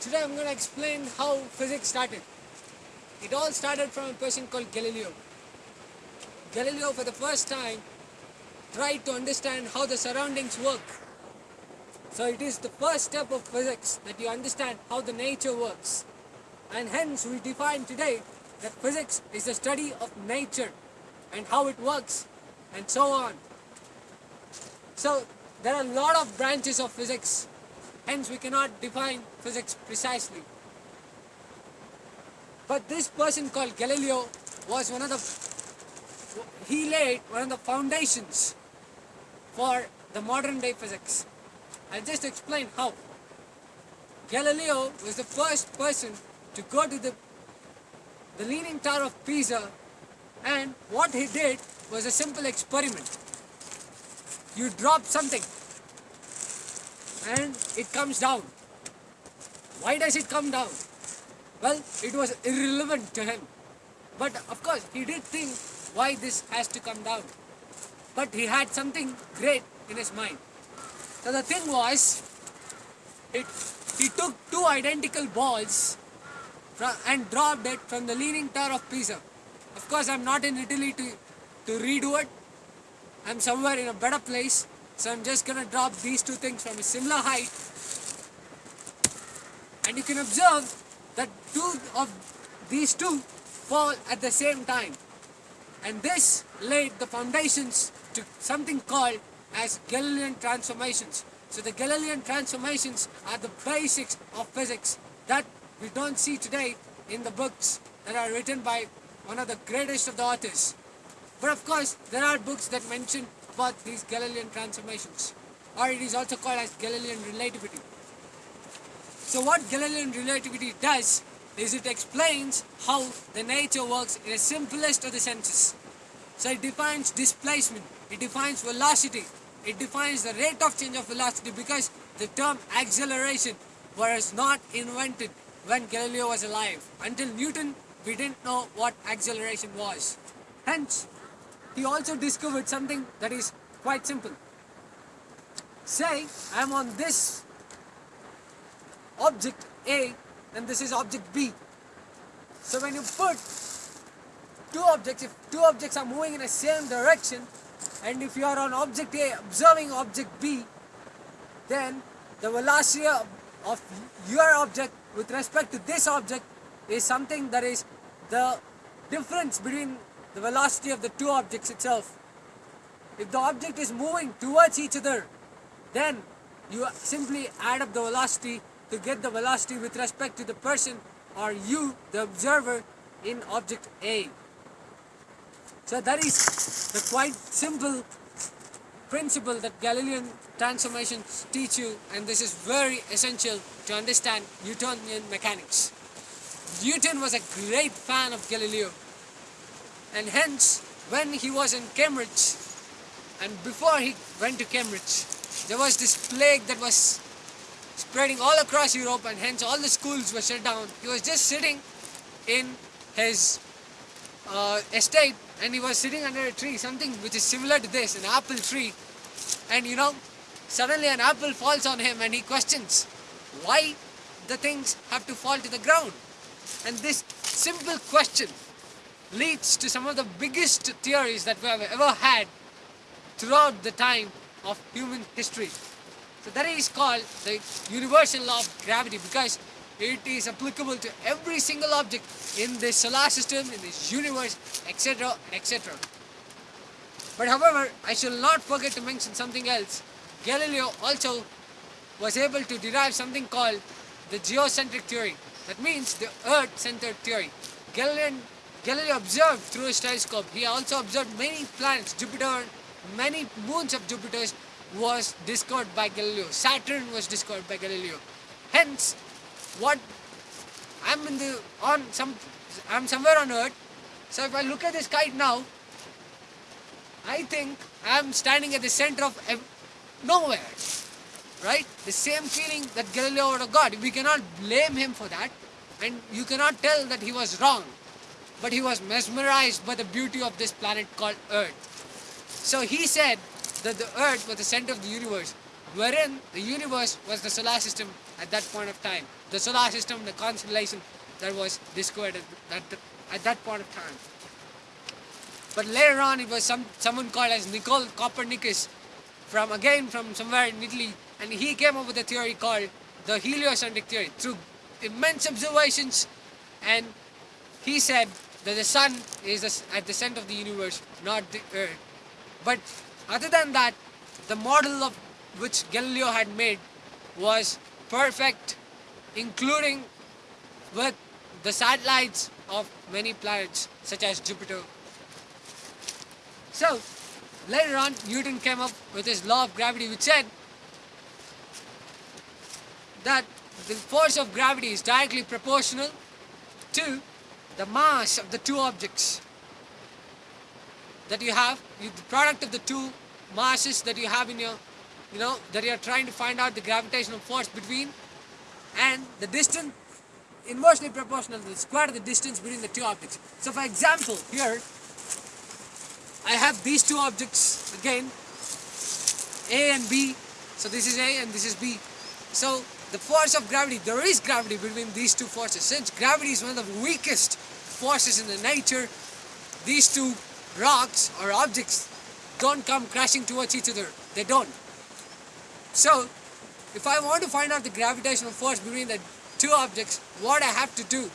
Today I'm going to explain how physics started. It all started from a person called Galileo. Galileo for the first time tried to understand how the surroundings work. So it is the first step of physics that you understand how the nature works. And hence we define today that physics is the study of nature and how it works and so on. So there are a lot of branches of physics hence we cannot define physics precisely. But this person called Galileo was one of the, he laid one of the foundations for the modern day physics. I'll just explain how. Galileo was the first person to go to the, the Leaning Tower of Pisa and what he did was a simple experiment. You drop something and it comes down. Why does it come down? Well, it was irrelevant to him. But of course, he did think why this has to come down. But he had something great in his mind. So the thing was, it, he took two identical balls and dropped it from the Leaning Tower of Pisa. Of course, I'm not in Italy to, to redo it. I'm somewhere in a better place. So I'm just gonna drop these two things from a similar height and you can observe that two of these two fall at the same time and this laid the foundations to something called as Galilean transformations. So the Galilean transformations are the basics of physics that we don't see today in the books that are written by one of the greatest of the authors. But of course, there are books that mention about these Galilean transformations or it is also called as Galilean relativity. So what Galilean relativity does is it explains how the nature works in the simplest of the senses. So it defines displacement, it defines velocity, it defines the rate of change of velocity because the term acceleration was not invented when Galileo was alive. Until Newton, we didn't know what acceleration was. Hence, he also discovered something that is quite simple. Say I am on this object A and this is object B. So when you put two objects, if two objects are moving in the same direction and if you are on object A observing object B, then the velocity of your object with respect to this object is something that is the difference between the velocity of the two objects itself. If the object is moving towards each other, then you simply add up the velocity to get the velocity with respect to the person or you, the observer, in object A. So that is the quite simple principle that Galilean transformations teach you and this is very essential to understand Newtonian mechanics. Newton was a great fan of Galileo and hence when he was in Cambridge and before he went to Cambridge there was this plague that was spreading all across Europe and hence all the schools were shut down. He was just sitting in his uh, estate and he was sitting under a tree, something which is similar to this, an apple tree. And you know, suddenly an apple falls on him and he questions why the things have to fall to the ground. And this simple question leads to some of the biggest theories that we have ever had throughout the time of human history. So that is called the universal law of gravity because it is applicable to every single object in this solar system, in this universe, etc. etc. But however, I shall not forget to mention something else. Galileo also was able to derive something called the geocentric theory. That means the earth-centered theory. Galilean Galileo observed through his telescope. He also observed many planets, Jupiter, many moons of Jupiter was discovered by Galileo. Saturn was discovered by Galileo. Hence, what I'm in the on some I'm somewhere on Earth. So if I look at the sky now, I think I'm standing at the center of nowhere. Right? The same feeling that Galileo would have got. We cannot blame him for that. And you cannot tell that he was wrong but he was mesmerized by the beauty of this planet called Earth. So he said that the Earth was the center of the universe. wherein the universe was the solar system at that point of time. The solar system, the constellation that was discovered at that, at that point of time. But later on, it was some someone called as Nicole Copernicus, from again from somewhere in Italy, and he came up with a theory called the heliocentric theory through immense observations, and he said that the sun is at the center of the universe, not the earth. But other than that, the model of which Galileo had made was perfect, including with the satellites of many planets such as Jupiter. So, later on, Newton came up with his law of gravity which said that the force of gravity is directly proportional to the mass of the two objects that you have, you, the product of the two masses that you have in your, you know, that you are trying to find out the gravitational force between and the distance inversely proportional to the square of the distance between the two objects. So for example, here I have these two objects again, A and B. So this is A and this is B. So the force of gravity, there is gravity between these two forces. Since gravity is one of the weakest forces in the nature, these two rocks or objects don't come crashing towards each other. They don't. So, if I want to find out the gravitational force between the two objects, what I have to do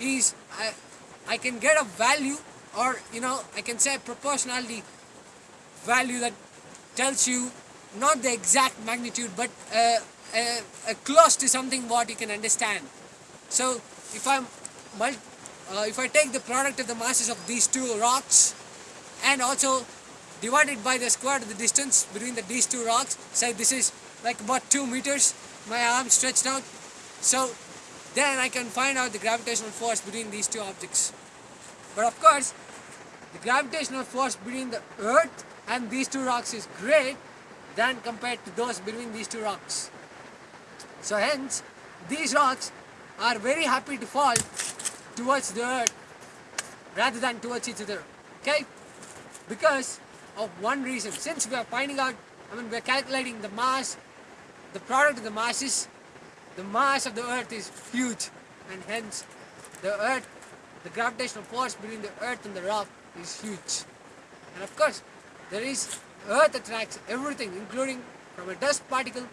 is I, I can get a value or, you know, I can say a proportionality value that tells you not the exact magnitude but uh, uh, uh, close to something what you can understand. So, if I'm uh, if I take the product of the masses of these two rocks and also divided by the square of the distance between the, these two rocks. Say this is like about 2 meters, my arm stretched out. So then I can find out the gravitational force between these two objects. But of course, the gravitational force between the earth and these two rocks is great than compared to those between these two rocks. So hence, these rocks are very happy to fall towards the earth rather than towards each other. Okay? Because of one reason. Since we are finding out, I mean, we are calculating the mass, the product of the masses, the mass of the earth is huge, and hence the earth, the gravitational force between the earth and the rock is huge. And of course, there is earth attracts everything, including from a dust particle,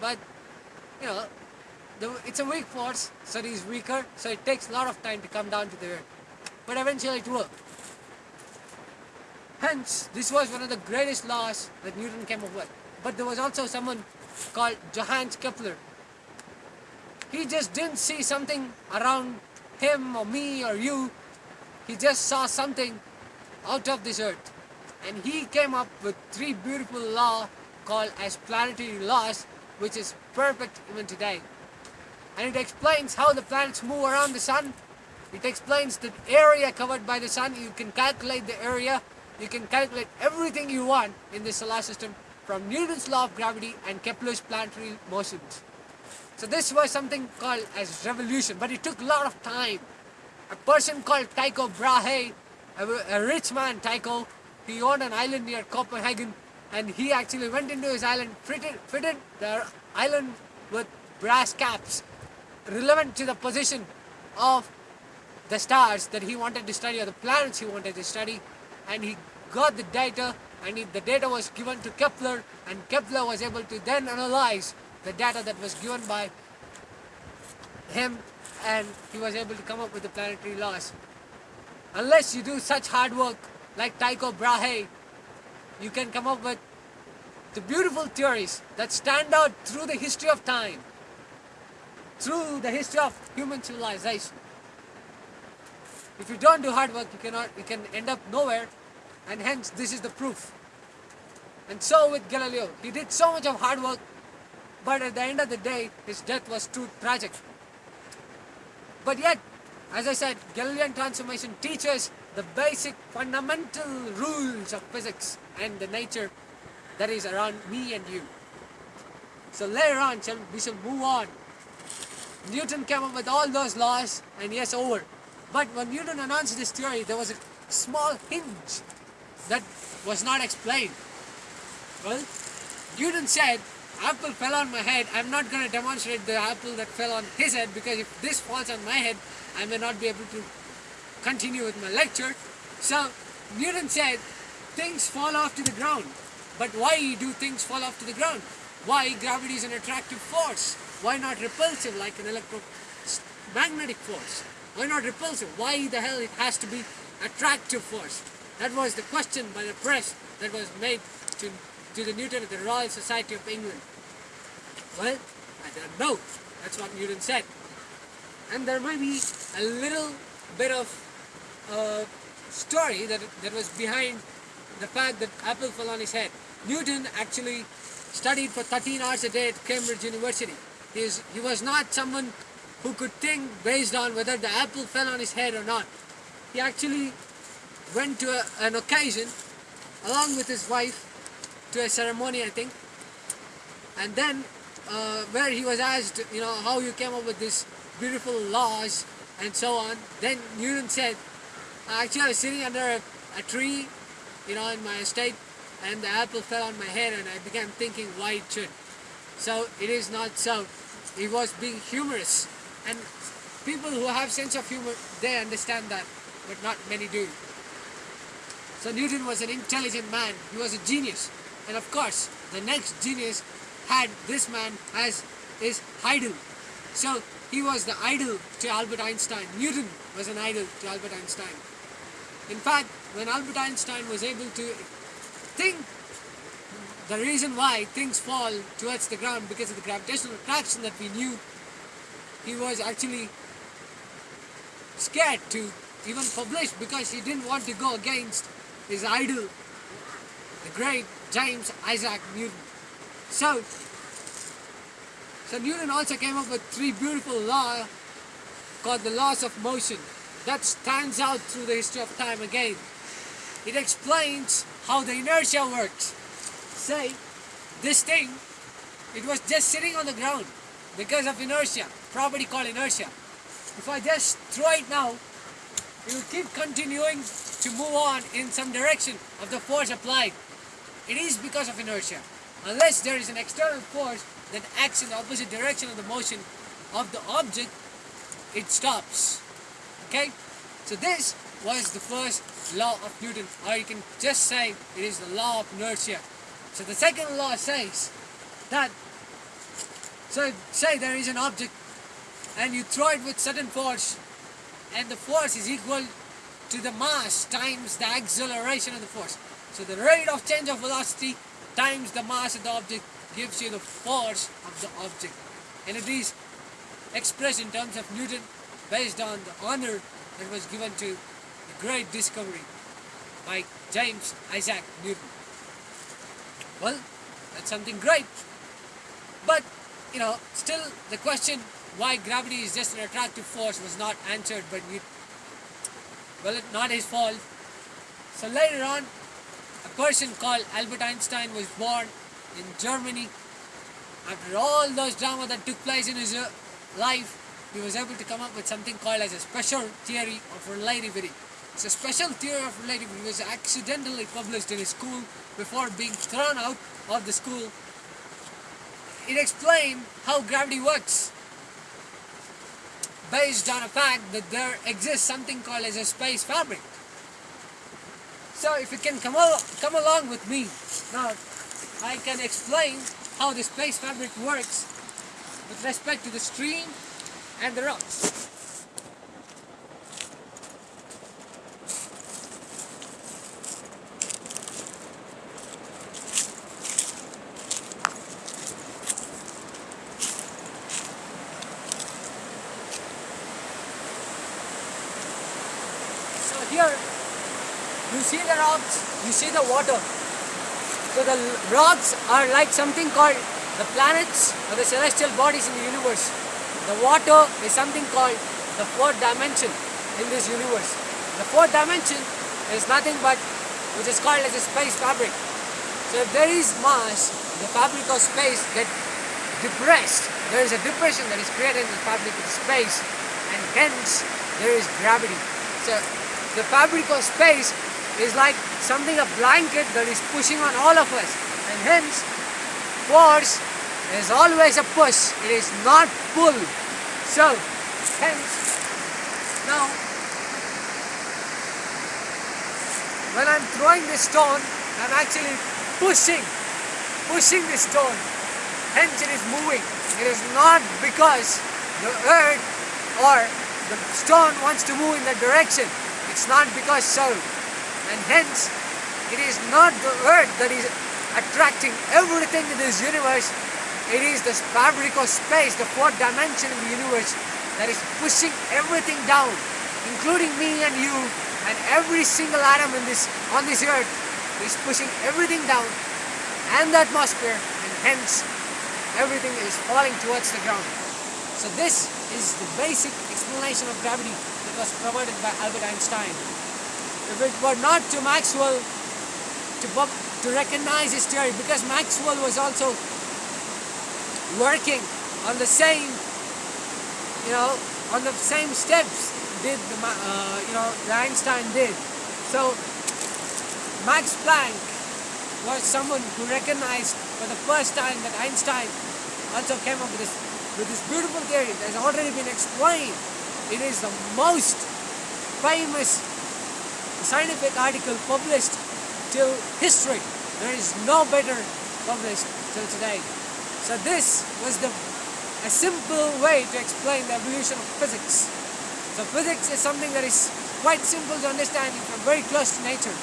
but you know, the, it's a weak force, so it is weaker, so it takes a lot of time to come down to the earth. But eventually it will. Hence, this was one of the greatest laws that Newton came up with. But there was also someone called Johannes Kepler. He just didn't see something around him or me or you. He just saw something out of this earth. And he came up with three beautiful laws called as planetary laws, which is perfect even today. And it explains how the planets move around the sun. It explains the area covered by the sun. You can calculate the area you can calculate everything you want in the solar system from Newton's law of gravity and Kepler's planetary motions. So this was something called as revolution, but it took a lot of time. A person called Tycho Brahe, a, a rich man Tycho, he owned an island near Copenhagen and he actually went into his island, fitted, fitted the island with brass caps relevant to the position of the stars that he wanted to study or the planets he wanted to study and he got the data and he, the data was given to Kepler and Kepler was able to then analyze the data that was given by him and he was able to come up with the planetary laws. Unless you do such hard work like Tycho Brahe, you can come up with the beautiful theories that stand out through the history of time, through the history of human civilization. If you don't do hard work, you cannot, you can end up nowhere, and hence this is the proof. And so with Galileo, he did so much of hard work, but at the end of the day, his death was too tragic. But yet, as I said, Galilean transformation teaches the basic fundamental rules of physics and the nature that is around me and you. So later on, we shall move on. Newton came up with all those laws, and yes, over. But when Newton announced this theory, there was a small hinge that was not explained. Well, Newton said apple fell on my head, I'm not going to demonstrate the apple that fell on his head because if this falls on my head, I may not be able to continue with my lecture. So Newton said things fall off to the ground. But why do things fall off to the ground? Why gravity is an attractive force? Why not repulsive like an electromagnetic force? Why not repulsive? Why the hell it has to be attractive force? That was the question by the press that was made to, to the Newton at the Royal Society of England. Well, I don't know. That's what Newton said. And there might be a little bit of uh, story that, that was behind the fact that apple fell on his head. Newton actually studied for 13 hours a day at Cambridge University. He, he was not someone who could think based on whether the apple fell on his head or not. He actually went to a, an occasion along with his wife to a ceremony I think. And then uh, where he was asked you know how you came up with these beautiful laws and so on then Newton said actually I was sitting under a, a tree you know in my estate and the apple fell on my head and I began thinking why it should. So it is not so he was being humorous and people who have sense of humor, they understand that, but not many do. So Newton was an intelligent man, he was a genius. And of course, the next genius had this man as his idol. So he was the idol to Albert Einstein. Newton was an idol to Albert Einstein. In fact, when Albert Einstein was able to think the reason why things fall towards the ground because of the gravitational attraction that we knew he was actually scared to even publish because he didn't want to go against his idol, the great James Isaac Newton. So, so Newton also came up with three beautiful laws called the laws of motion that stands out through the history of time again. It explains how the inertia works. Say, this thing, it was just sitting on the ground because of inertia, property called inertia. If I just throw it now, it will keep continuing to move on in some direction of the force applied. It is because of inertia. Unless there is an external force that acts in the opposite direction of the motion of the object, it stops. Okay? So this was the first law of Newton, or you can just say it is the law of inertia. So the second law says that so say there is an object and you throw it with certain force and the force is equal to the mass times the acceleration of the force. So the rate of change of velocity times the mass of the object gives you the force of the object. And it is expressed in terms of Newton based on the honor that was given to the great discovery by James Isaac Newton. Well, that's something great. But you know, still the question why gravity is just an attractive force was not answered by Newton. Well, it's not his fault. So later on, a person called Albert Einstein was born in Germany. After all those drama that took place in his uh, life, he was able to come up with something called as a special theory of relativity. It's a special theory of relativity. It was accidentally published in his school before being thrown out of the school it explained how gravity works based on a fact that there exists something called as a space fabric. So if you can come, al come along with me, now I can explain how the space fabric works with respect to the stream and the rocks. here you see the rocks, you see the water. So the rocks are like something called the planets or the celestial bodies in the universe. The water is something called the fourth dimension in this universe. The fourth dimension is nothing but which is called as a space fabric. So if there is mass, the fabric of space gets depressed. There is a depression that is created in the fabric of space and hence there is gravity. So the fabric of space is like something, a blanket that is pushing on all of us. And hence, force is always a push. It is not pull. So, hence, now, when I'm throwing this stone, I'm actually pushing, pushing this stone. Hence it is moving. It is not because the earth or the stone wants to move in that direction. It's not because so. And hence, it is not the earth that is attracting everything in this universe. It is this fabric of space, the fourth dimension in the universe that is pushing everything down, including me and you and every single atom in this on this earth is pushing everything down and the atmosphere and hence everything is falling towards the ground. So this is the basic explanation of gravity that was provided by Albert Einstein. If it were not to Maxwell to, to recognize his theory, because Maxwell was also working on the same, you know, on the same steps did the, uh, you know, Einstein did. So Max Planck was someone who recognized for the first time that Einstein also came up with this, with this beautiful theory that has already been explained. It is the most famous scientific article published till history. There is no better published till today. So this was the a simple way to explain the evolution of physics. So physics is something that is quite simple to understand if you're very close to nature.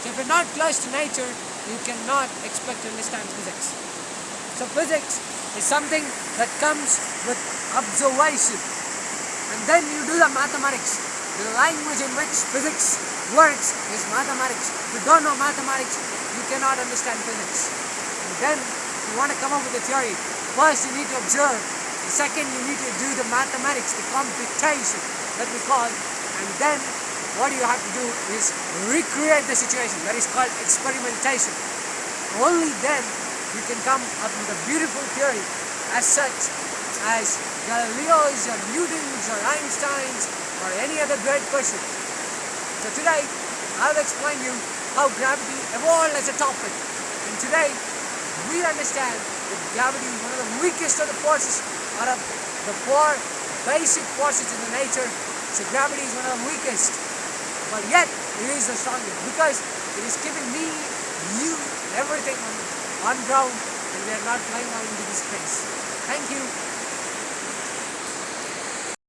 So if you're not close to nature, you cannot expect to understand physics. So physics is something that comes with observation. And then you do the mathematics. The language in which physics works is mathematics. If you don't know mathematics, you cannot understand physics. And then you want to come up with a theory. First you need to observe. The second you need to do the mathematics, the computation that we call. And then what you have to do is recreate the situation. That is called experimentation. Only then you can come up with a beautiful theory as such as Galileo's or Newton's or Einstein's or any other great person. So today I'll explain you how gravity evolved as a topic. And today we understand that gravity is one of the weakest of the forces out of the four basic forces in the nature. So gravity is one of the weakest. But yet it is the strongest because it is keeping me, you, everything on, on ground and we are not flying out into the space. Thank you.